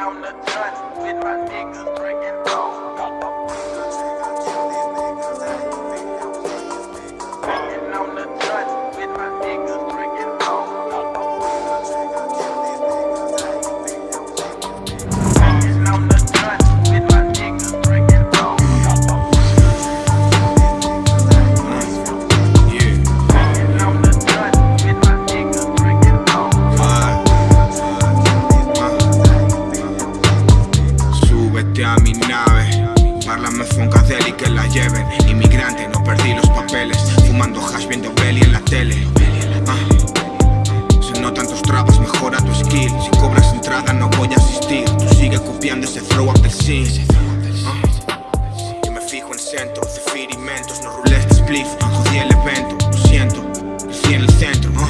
on the dust with my niggas Drinking nave, Parlame Funkadeli que la lleven. Inmigrante, no perdí los papeles. Fumando hash viendo belly en la tele. Ah. Se notan tus trabas, mejora tu skill. Si cobras entrada no voy a asistir. Tú sigue copiando ese throw up del scene. Ah. Me fijo en centro, cefir y mentos No rules de spliff, jodí el evento Lo siento, crecí en el centro ah.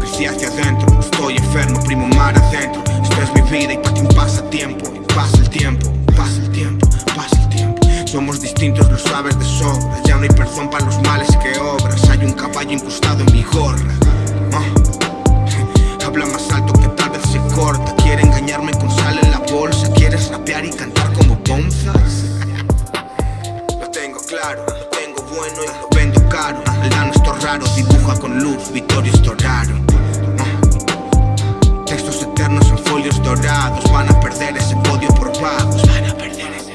Crecí hacia adentro, estoy enfermo, primo mar adentro. Esta es mi vida y para ti un pasatiempo Y pasa el tiempo Somos distintos, lo sabes de sobra. Ya no hay perdón para los males que obras. Hay un caballo incrustado en mi gorra. Ah. Habla más alto que tal vez se corta. Quiere engañarme con sal en la bolsa. ¿Quieres rapear y cantar como bonzas? Lo tengo claro, lo tengo bueno y lo vendo caro. El dano esto raro, dibuja con luz, Vittorio Storaro Ah. Textos eternos en folios dorados. Van a perder ese podio por vagos. Van a perder